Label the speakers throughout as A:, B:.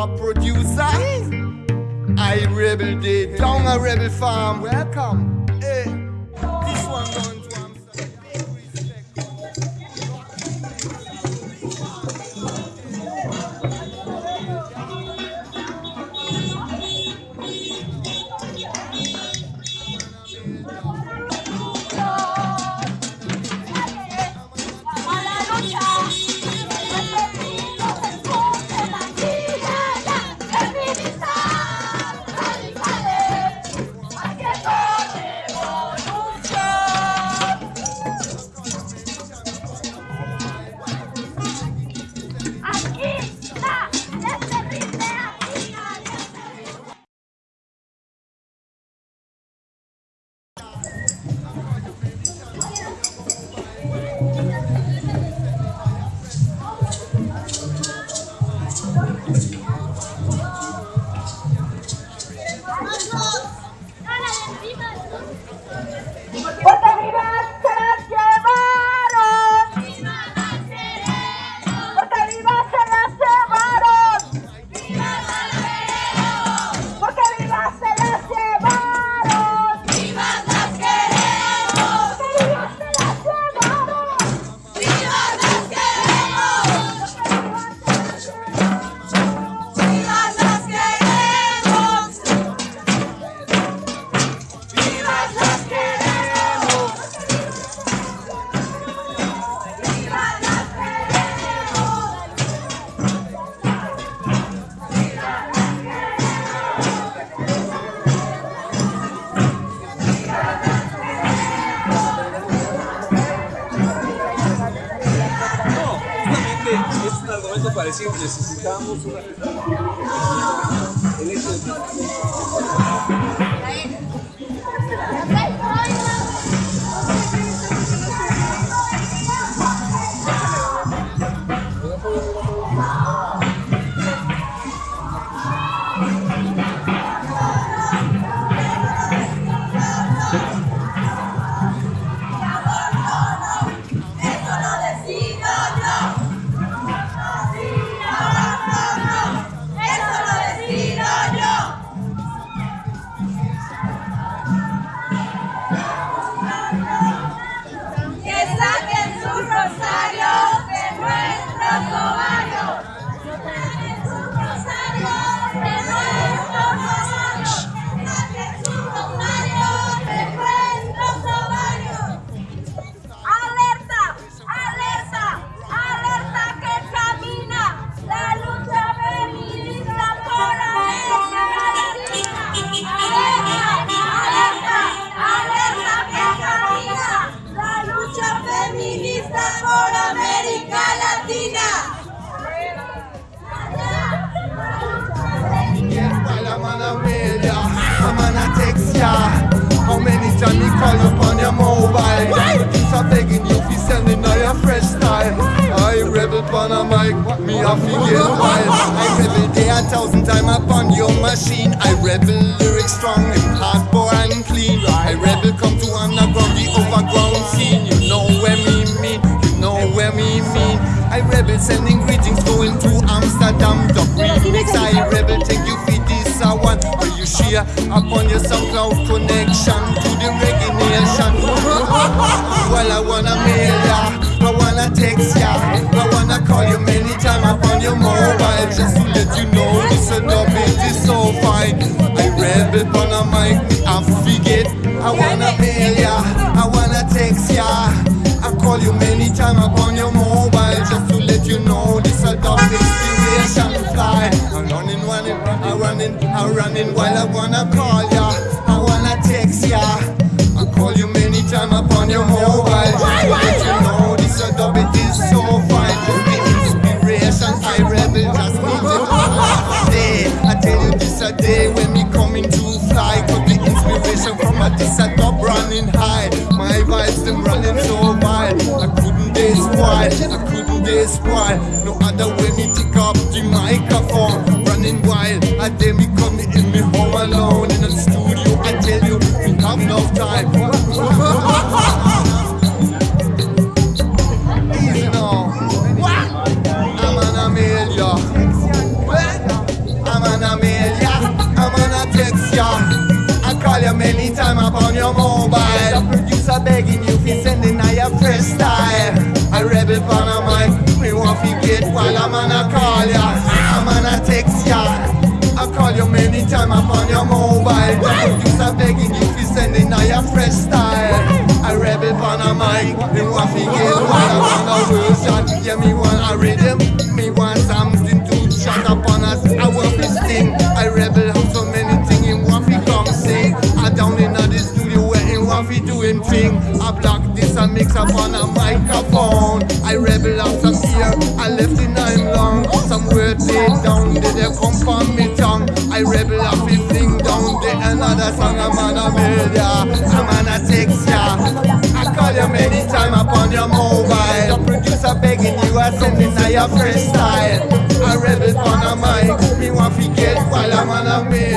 A: top producer. I rebel day down a rebel farm. Welcome.
B: decir necesitamos una
A: I rebel day a thousand time upon your machine. I rebel lyrics strong and hardcore and clean. I rebel come to underground, the overground scene. You know where me mean, you know where me mean. I rebel sending greetings going to Amsterdam. The remix I rebel take you for this a one. Where you share upon your SoundCloud connection to the reggae nation. well, I wanna mail ya, wanna text ya, I wanna call you many times upon your mobile just to let you know this a dub it is so fine. I rebel on a mic, I forget. I wanna mail ya, I wanna text ya. I call you many times upon your mobile just to let you know this a dub inspiration fly. I'm running, running, I'm running, I'm running while I wanna call ya. I wanna text ya. I call you many times upon your mobile just to tell you this a day when me coming to fly. Got the inspiration from a this a dub running high. My vibes them running so wild. I couldn't dare spoil, I couldn't dare spoil. No other way me take up the microphone. Running wild, I dare me Rebel on a mic, me want fi get while I'm on a call ya. I'm on a text ya. I call you many time upon your mobile. The producer begging if you fi sending a your fresh style. I rebel on a mic, me want fi get while I'm on a version. Yeah, me want a rhythm, me want something to shut up on us. I want fi sting. I rebel have so many things in want fi come sing. I down in the studio where in want fi doing thing. I block this and mix up on a microphone. Some I left it I'm long. Some words laid down, did they come from me tongue? I rebel up fi fling down the another song. I'm on a media, I'm on a text ya. I call you many time upon your mobile. Producer begging you, I sending a your freestyle. I rebel on a mic, me want fi get while I'm on a media.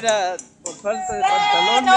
B: Mira, por falta de pantalones.